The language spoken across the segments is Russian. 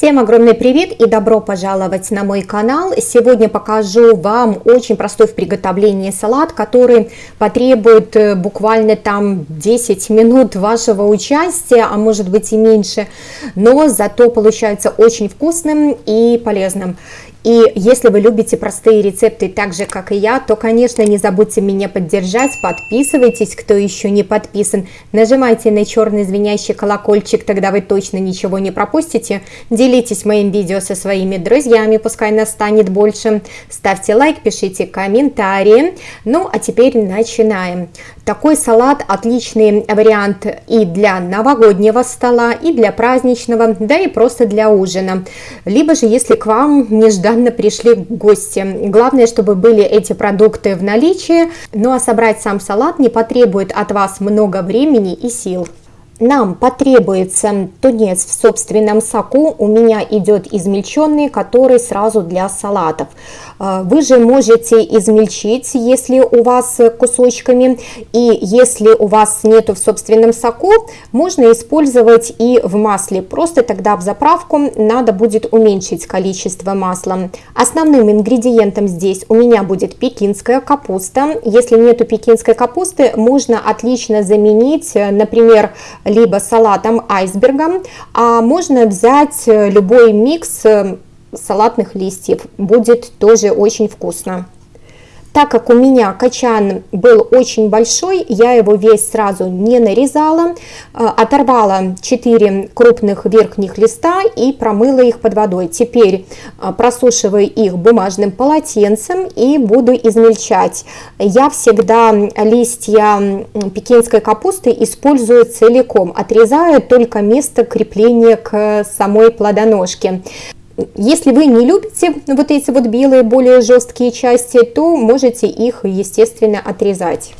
Всем огромный привет и добро пожаловать на мой канал. Сегодня покажу вам очень простой в приготовлении салат, который потребует э, буквально там 10 минут вашего участия, а может быть и меньше, но зато получается очень вкусным и полезным. И если вы любите простые рецепты так же, как и я, то, конечно, не забудьте меня поддержать, подписывайтесь, кто еще не подписан, нажимайте на черный звенящий колокольчик, тогда вы точно ничего не пропустите, делитесь моим видео со своими друзьями, пускай нас станет больше, ставьте лайк, пишите комментарии. Ну, а теперь начинаем. Такой салат отличный вариант и для новогоднего стола, и для праздничного, да и просто для ужина. Либо же, если к вам нежданно пришли гости. Главное, чтобы были эти продукты в наличии, ну а собрать сам салат не потребует от вас много времени и сил. Нам потребуется тунец в собственном соку, у меня идет измельченный, который сразу для салатов. А, вы же можете измельчить, если у вас кусочками, и если у вас нету в собственном соку, можно использовать и в масле, просто тогда в заправку надо будет уменьшить количество масла. Основным ингредиентом здесь у меня будет пекинская капуста, если нету пекинской капусты, можно отлично заменить, например, либо салатом айсбергом, а можно взять любой микс салатных листьев. Будет тоже очень вкусно. Так как у меня качан был очень большой, я его весь сразу не нарезала, а, оторвала 4 крупных верхних листа и промыла их под водой. Теперь а, просушиваю их бумажным полотенцем и буду измельчать. Я всегда листья пекинской капусты использую целиком, отрезаю только место крепления к самой плодоножке. Если вы не любите вот эти вот белые, более жесткие части, то можете их, естественно, отрезать.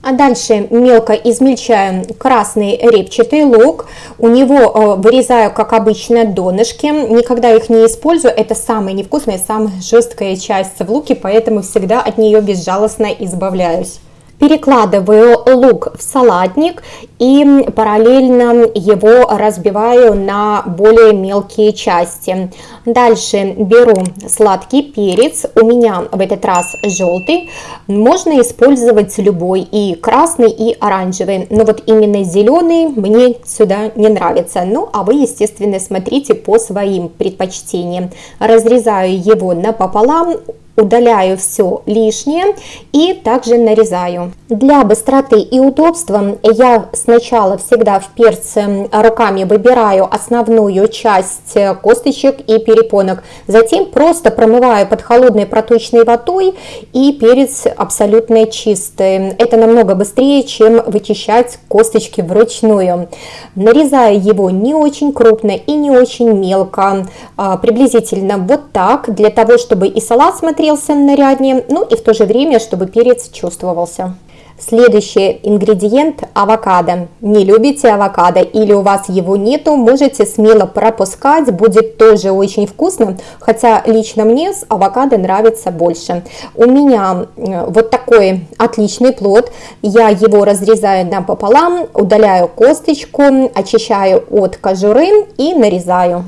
А дальше мелко измельчаем красный репчатый лук. У него э, вырезаю, как обычно, донышки. Никогда их не использую. Это самая невкусная, самая жесткая часть в луке, поэтому всегда от нее безжалостно избавляюсь. Перекладываю лук в салатник и параллельно его разбиваю на более мелкие части. Дальше беру сладкий перец, у меня в этот раз желтый, можно использовать любой, и красный, и оранжевый, но вот именно зеленый мне сюда не нравится. Ну, а вы, естественно, смотрите по своим предпочтениям. Разрезаю его напополам, удаляю все лишнее и также нарезаю. Для быстроты и удобства я сначала всегда в перце руками выбираю основную часть косточек и перепонок, затем просто промываю под холодной проточной водой и перец абсолютно чистый. Это намного быстрее, чем вычищать косточки вручную. Нарезаю его не очень крупно и не очень мелко, а, приблизительно вот так, для того, чтобы и салат смотрелся смотрелся наряднее, ну и в то же время, чтобы перец чувствовался. Следующий ингредиент – авокадо. Не любите авокадо или у вас его нету, можете смело пропускать, будет тоже очень вкусно, хотя лично мне с авокадо нравится больше. У меня э, вот такой отличный плод, я его разрезаю напополам, удаляю косточку, очищаю от кожуры и нарезаю.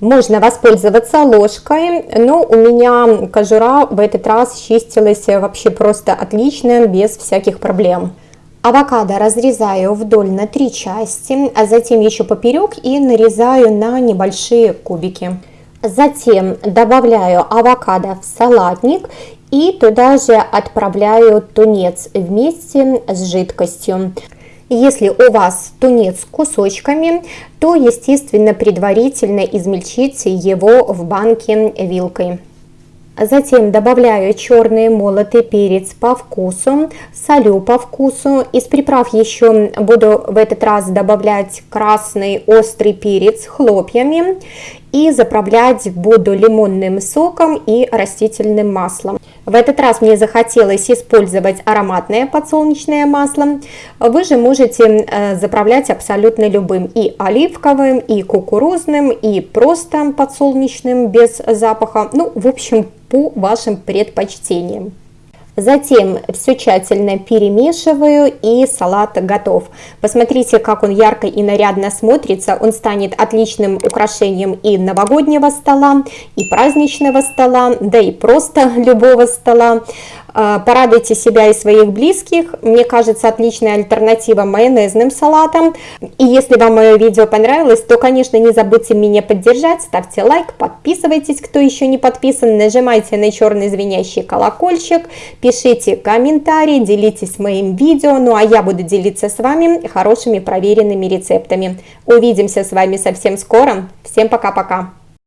Можно воспользоваться ложкой, но у меня кожура в этот раз чистилась вообще просто отлично, без всяких проблем. Авокадо разрезаю вдоль на три части, а затем еще поперек и нарезаю на небольшие кубики. Затем добавляю авокадо в салатник и туда же отправляю тунец вместе с жидкостью. Если у вас тунец с кусочками, то, естественно, предварительно измельчите его в банке вилкой. Затем добавляю черный молотый перец по вкусу, солю по вкусу. Из приправ еще буду в этот раз добавлять красный острый перец хлопьями и заправлять буду лимонным соком и растительным маслом. В этот раз мне захотелось использовать ароматное подсолнечное масло. Вы же можете э, заправлять абсолютно любым и оливковым, и кукурузным, и просто подсолнечным без запаха. Ну, в общем, по вашим предпочтениям. Затем все тщательно перемешиваю и салат готов. Посмотрите, как он ярко и нарядно смотрится. Он станет отличным украшением и новогоднего стола, и праздничного стола, да и просто любого стола. А, порадуйте себя и своих близких. Мне кажется, отличная альтернатива майонезным салатам. И если вам мое видео понравилось, то, конечно, не забудьте меня поддержать. Ставьте лайк, подписывайтесь, кто еще не подписан, нажимайте на черный звенящий колокольчик, пишите комментарии, делитесь моим видео. Ну а я буду делиться с вами хорошими проверенными рецептами. Увидимся с вами совсем скоро. Всем пока-пока!